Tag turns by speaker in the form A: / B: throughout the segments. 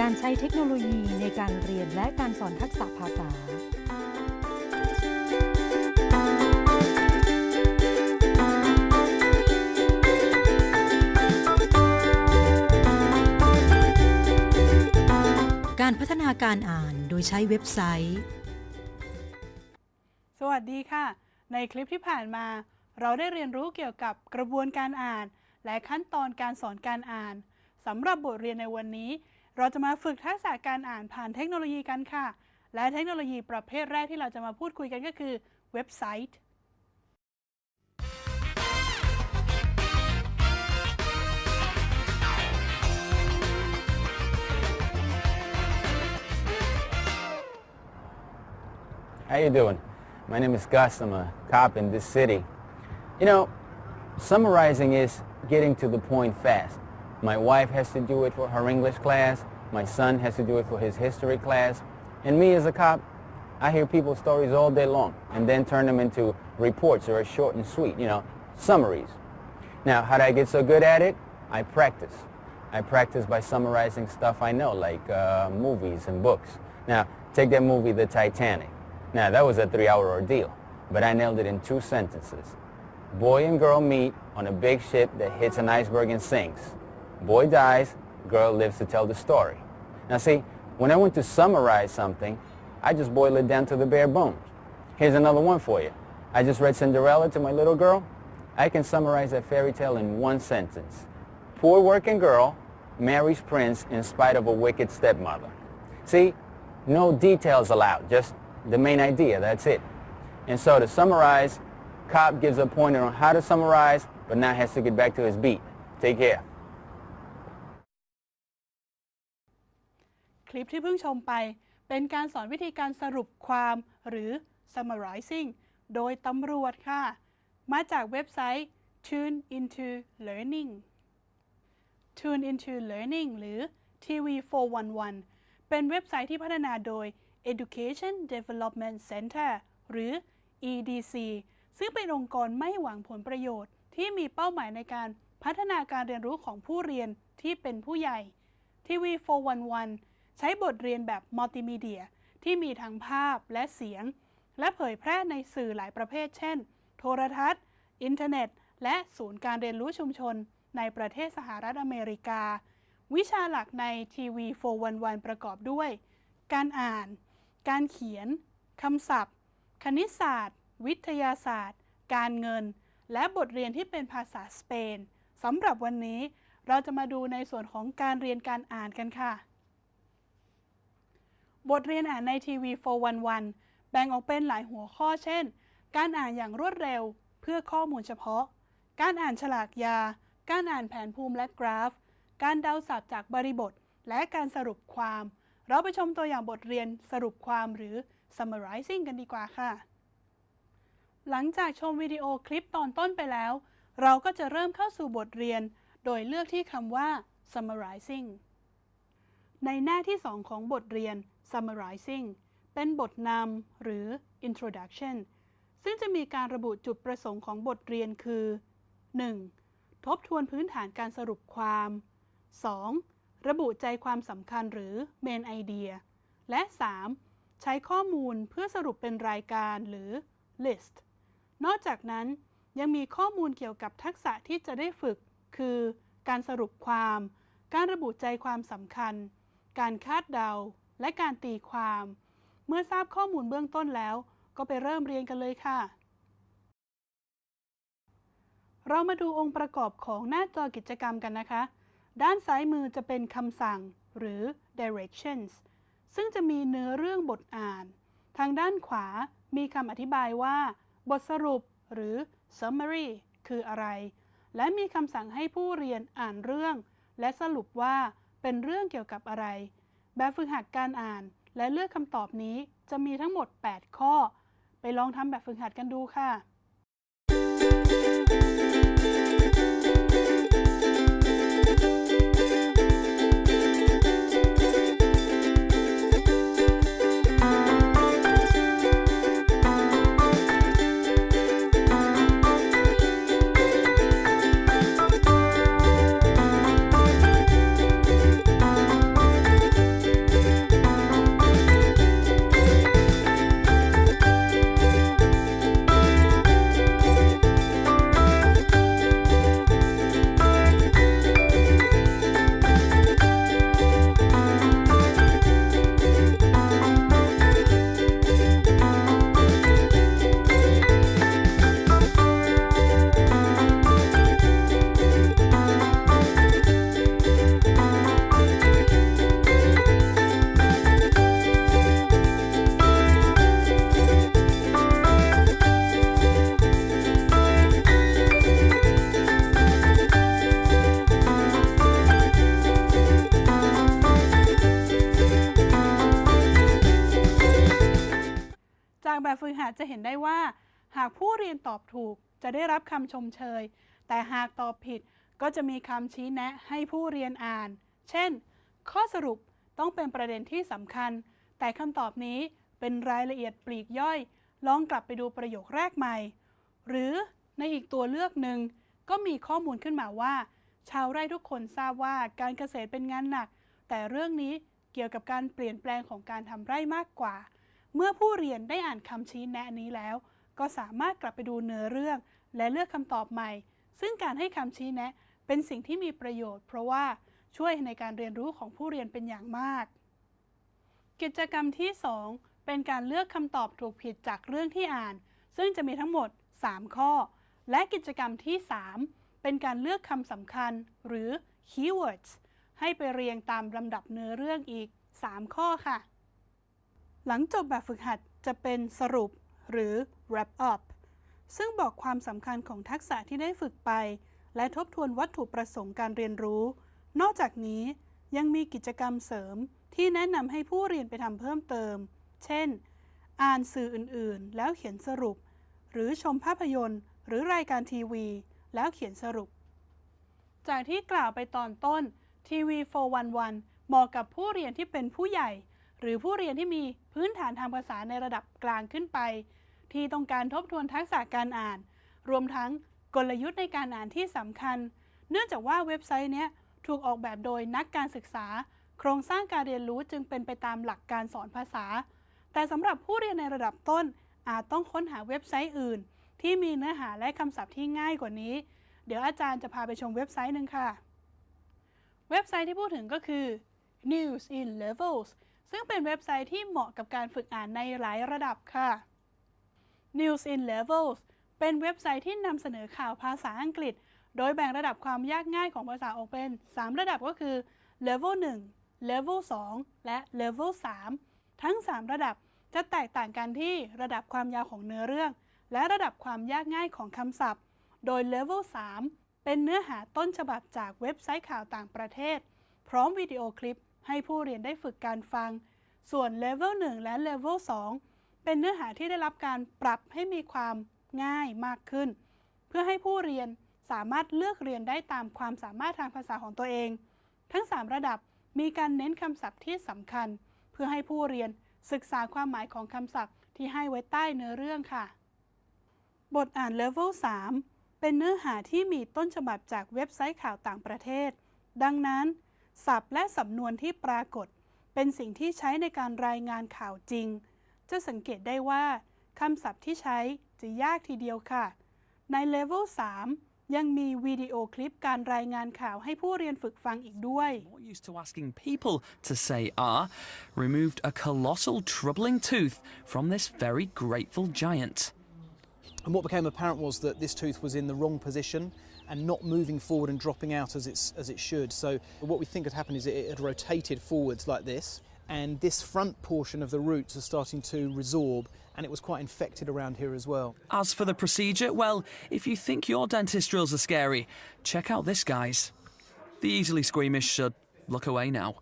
A: การใช้เทคโนโลยีในการเรียนและการสอนทักษะภาษา การพัฒนาการอ่านโดยใช้เว็บไซต์
B: สวัสดีค่ะ ในคลิปที่ผ่านมา เราได้เรียนรู้เกี่ยวกับกระบวนการอ่าน และขั้นตอนการสอนการอ่านสำหรับบทเรียนในวันนี้ เราจะมาฝึกทักษะการอ่านผ่านเทคโนโลยีกันค่ะ และเทคโนโลยีประเภทแรกที่เราจะมาพูดคุยกันก็คือเว็บไซต์
C: How you doing? My name is Gus. I'm a cop in this city. You know, summarizing is getting to the point fast. My wife has to do it for her English class. My son has to do it for his history class. And me as a cop, I hear people's stories all day long and then turn them into reports that are short and sweet, you know, summaries. Now, how did I get so good at it? I practice. I practice by summarizing stuff I know, like uh, movies and books. Now, take that movie, The Titanic. Now, that was a three-hour ordeal, but I nailed it in two sentences. Boy and girl meet on a big ship that hits an iceberg and sinks. Boy dies, girl lives to tell the story. Now see, when I want to summarize something, I just boil it down to the bare bones. Here's another one for you. I just read Cinderella to my little girl. I can summarize that fairy tale in one sentence. Poor working girl marries prince in spite of a wicked stepmother. See, no details allowed, just the main idea, that's it. And so to summarize, Cop gives a pointer on how to summarize, but now has to get back to his beat. Take care.
B: คลิปที่เพิ่งชมไป เป็นการสอนวิธีการสรุปความหรือ summarizing โดยตำรวจค่ะ มาจากเว็บไซต์ Tune into Learning Tune into Learning หรือ TV411 เป็นเว็บไซต์ที่พัฒนาโดย Education Development Center หรือ EDC ซึ่งเป็นองค์กรไม่หวังผลประโยชน์ ที่มีเป้าหมายในการพัฒนาการเรียนรู้ของผู้เรียนที่เป็นผู้ใหญ่ TV411 ใช้บทเรียนแบบมัลติมีเดีย ที่มีทั้งภาพและเสียง และเผยแพร่ในสื่อหลายประเภท เช่น โทรทัศน์ อินเทอร์เน็ต และศูนย์การเรียนรู้ชุมชน ในประเทศสหรัฐอเมริกา วิชาหลักใน TV411 ประกอบด้วย การอ่าน การเขียนคำศัพท์ คณิตศาสตร์ วิทยาศาสตร์ การเงิน และบทเรียนที่เป็นภาษาสเปนสำหรับวันนี้ เราจะมาดูในส่วนของการเรียนการอ่านกันค่ะ บทเรียนอ่านในทีวี 411 แบ่งออกเป็นหลายหัวข้อเช่น การอ่านอย่างรวดเร็ว เพื่อข้อมูลเฉพาะ การอ่านฉลากยา การอ่านแผนภูมิและกราฟ การเดาศัพท์จากบริบท และการสรุปความ เราไปชมตัวอย่างบทเรียนสรุปความหรือ summarizing กันดีกว่าค่ะ หลังจากชมวิดีโอคลิปตอนต้นไปแล้ว เราก็จะเริ่มเข้าสู่บทเรียน โดยเลือกที่คำว่า summarizing ในหน้าที่ 2 ของบทเรียน summarizing เป็นบทนำหรือ introduction ซึ่งจะมีการระบุจุดประสงค์ของบทเรียนคือ 1. ทบทวนพื้นฐานการสรุปความ 2. ระบุใจความสำคัญหรือ main idea และ 3. ใช้ข้อมูลเพื่อสรุปเป็นรายการหรือ list นอกจากนั้นยังมีข้อมูลเกี่ยวกับทักษะที่จะได้ฝึก คือ การสรุปความ การระบุใจความสำคัญ การคาดเดา และการตีความ เมื่อทราบข้อมูลเบื้องต้นแล้ว ก็ไปเริ่มเรียนกันเลยค่ะ เรามาดูองค์ประกอบของหน้าจอกิจกรรมกันนะคะ ด้านซ้ายมือจะเป็นคำสั่ง หรือ directions ซึ่งจะมีเนื้อเรื่องบทอ่าน ทางด้านขวามีคำอธิบายว่า บทสรุปหรือ summary คืออะไร และมีคำสั่งให้ผู้เรียนอ่านเรื่อง และสรุปว่า เป็นเรื่องเกี่ยวกับอะไร แบบฝึกหัดการอ่านและเลือกคำตอบนี้จะมีทั้งหมด 8 ข้อ ไปลองทำแบบฝึกหัดกันดูค่ะ ผู้เรียนตอบถูกจะได้รับคำชมเชย แต่หากตอบผิดก็จะมีคำชี้แนะให้ผู้เรียนอ่าน เช่น ข้อสรุปต้องเป็นประเด็นที่สำคัญ แต่คำตอบนี้เป็นรายละเอียดปลีกย่อย ลองกลับไปดูประโยคแรกใหม่ หรือในอีกตัวเลือกหนึ่งก็มีข้อมูลขึ้นมาว่า ชาวไร่ทุกคนทราบว่าการเกษตรเป็นงานหนัก แต่เรื่องนี้เกี่ยวกับการเปลี่ยนแปลงของการทำไร่มากกว่า เมื่อผู้เรียนได้อ่านคำชี้แนะนี้แล้ว ก็สามารถกลับไปดูเนื้อเรื่อง และเลือกคำตอบใหม่ ซึ่งการให้คำชี้แนะ เป็นสิ่งที่มีประโยชน์ เพราะว่าช่วยในการเรียนรู้ของผู้เรียนเป็นอย่างมาก กิจกรรมที่ 2 เป็นการเลือกคำตอบถูกผิดจากเรื่องที่อ่าน ซึ่งจะมีทั้งหมด 3 ข้อ และกิจกรรมที่ 3 เป็นการเลือกคำสำคัญ หรือ keywords ให้ไปเรียงตามลำดับเนื้อเรื่องอีก 3 ข้อค่ะ หลังจบแบบฝึกหัดจะเป็นสรุป หรือ wrap up ซึ่งบอกความสำคัญของทักษะที่ได้ฝึกไป และทบทวนวัตถุประสงค์การเรียนรู้ นอกจากนี้ยังมีกิจกรรมเสริมที่แนะนำให้ผู้เรียนไปทำเพิ่มเติม เช่น อ่านสื่ออื่นๆ แล้วเขียนสรุป หรือชมภาพยนตร์ หรือรายการทีวี แล้วเขียนสรุป จากที่กล่าวไปตอนต้นทีวี411เหมาะกับผู้เรียนที่เป็นผู้ใหญ่ หรือผู้เรียนที่มีพื้นฐานทางภาษาในระดับกลางขึ้นไป ที่ต้องการทบทวนทักษะการอ่าน รวมทั้งกลยุทธ์ในการอ่านที่สำคัญ เนื่องจากว่าเว็บไซต์นี้ถูกออกแบบโดยนักการศึกษา โครงสร้างการเรียนรู้จึงเป็นไปตามหลักการสอนภาษา แต่สำหรับผู้เรียนในระดับต้น อาจต้องค้นหาเว็บไซต์อื่น ที่มีเนื้อหาและคำศัพท์ที่ง่ายกว่านี้ เดี๋ยวอาจารย์จะพาไปชมเว็บไซต์หนึ่งค่ะ เว็บไซต์ที่พูดถึงก็คือ News in Levels ซึ่งเป็นเว็บไซต์ที่เหมาะกับการฝึกอ่านในหลายระดับค่ะ News in Levels เป็นเว็บไซต์ที่นำเสนอข่าวภาษาอังกฤษ โดยแบ่งระดับความยากง่ายของภาษาออกเป็น 3 ระดับก็คือ Level 1 Level 2 และ Level 3 ทั้ง 3 ระดับจะแตกต่างกันที่ระดับความยาวของเนื้อเรื่อง และระดับความยากง่ายของคำศัพท์ โดย Level 3 เป็นเนื้อหาต้นฉบับจากเว็บไซต์ข่าวต่างประเทศ พร้อมวิดีโอคลิปให้ผู้เรียนได้ฝึกการฟัง ส่วน Level 1 และ Level 2 เป็นเนื้อหาที่ได้รับการปรับให้มีความง่ายมากขึ้น เพื่อให้ผู้เรียนสามารถเลือกเรียนได้ตามความสามารถทางภาษาของตัวเอง ทั้ง 3 ระดับมีการเน้นคำศัพท์ที่สำคัญ เพื่อให้ผู้เรียนศึกษาความหมายของคำศัพท์ที่ให้ไว้ใต้เนื้อเรื่องค่ะ บทอ่าน Level 3 เป็นเนื้อหาที่มีต้นฉบับจากเว็บไซต์ข่าวต่างประเทศ ดังนั้น ศัพท์และสำนวนที่ปรากฏ เป็นสิ่งที่ใช้ในการรายงานข่าวจริง จะสังเกตได้ว่าคำศัพท์ที่ใช้จะยากทีเดียวค่ะ ใน Level 3 ยังมีวิดีโอคลิปการรายงานข่าวให้ผู้เรียนฝึกฟังอีกด้วย
D: More used to asking people to say ah, removed a colossal troubling tooth from this very grateful giant.
E: And what became apparent was that this tooth was in the wrong position and not moving forward and dropping out as, it's, as it should. So, what we think had happened is it, it had rotated forwards like this, and this front portion of the roots are starting to resorb, and it was quite infected around here as well.
D: As for the procedure, well, if you think your dentist drills are scary, check out this guy's. The easily squeamish should look away now.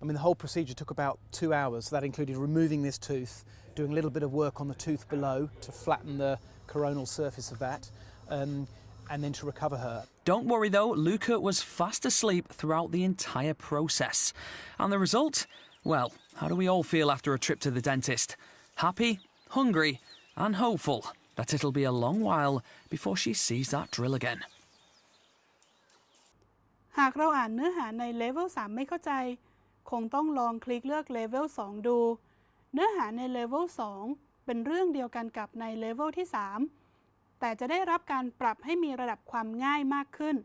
E: I mean, the whole procedure took about two hours. That included removing this tooth, doing a little bit of work on the tooth below to flatten the coronal surface of that, um, and then to recover her.
D: Don't worry though, Luca was fast asleep throughout the entire process. And the result? Well, how do we all feel after a trip to the dentist? Happy, hungry, and hopeful that it'll be a long while before she sees that drill again.
B: หากเราอ่านเนื้อหาใน Level 3 ไม่เข้าใจ คงต้องลองคลิกเลือก Level 2 ดู เนื้อหาใน Level 2 เป็นเรื่องเดียวกันกับใน Level ที่ 3 แต่จะได้รับการปรับให้มีระดับความง่ายมากขึ้น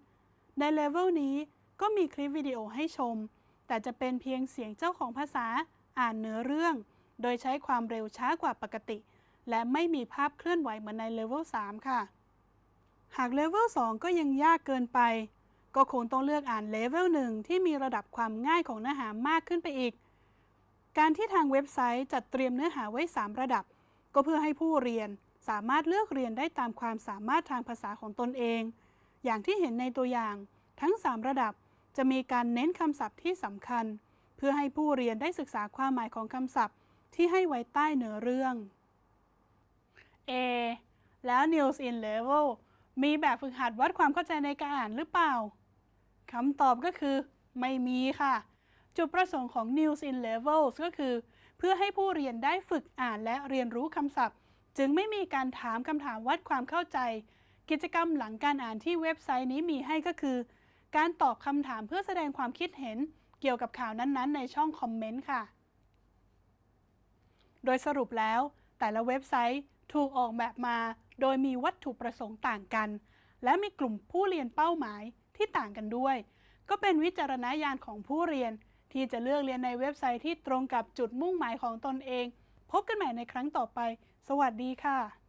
B: ใน Level นี้ก็มีคลิปวิดีโอให้ชม แต่จะเป็นเพียงเสียงเจ้าของภาษาอ่านเนื้อเรื่อง โดยใช้ความเร็วช้ากว่าปกติ และไม่มีภาพเคลื่อนไหวเหมือนใน Level 3ค่ะ หาก Level 2ก็ยังยากเกินไป ก็คงต้องเลือกอ่านเลเวลหนึ่งที่มีระดับความง่ายของเนื้อหามากขึ้นไปอีก การที่ทางเว็บไซต์จัดเตรียมเนื้อหาไว้ 3 ระดับ ก็เพื่อให้ผู้เรียน สามารถเลือกเรียนได้ตามความสามารถทางภาษาของตนเอง อย่างที่เห็นในตัวอย่าง ทั้ง 3 ระดับจะมีการเน้นคำศัพท์ที่สำคัญ เพื่อให้ผู้เรียนได้ศึกษาความหมายของคำศัพท์ ที่ให้ไว้ใต้เนื้อเรื่อง A แล้ว News in Level มีแบบฝึกหัดวัดความเข้าใจในการอ่านหรือเปล่าคำตอบก็คือ ไม่มีค่ะ จุดประสงค์ของ News in Levels ก็คือ เพื่อให้ผู้เรียนได้ฝึกอ่านและเรียนรู้คำศัพท์ จึงไม่มีการถามคำถามวัดความเข้าใจ กิจกรรมหลังการอ่านที่เว็บไซต์นี้มีให้ก็คือ การตอบคำถามเพื่อแสดงความคิดเห็นเกี่ยวกับข่าวนั้นๆ ในช่องคอมเมนต์ค่ะ โดยสรุปแล้ว แต่ละเว็บไซต์ถูกออกแบบมา โดยมีวัตถุประสงค์ต่างกัน และมีกลุ่มผู้เรียนเป้าหมายที่ต่างกันด้วย ก็เป็นวิจารณญาณของผู้เรียน ที่จะเลือกเรียนในเว็บไซต์ที่ตรงกับจุดมุ่งหมายของตนเอง พบกันใหม่ในครั้งต่อไป สวัสดีค่ะ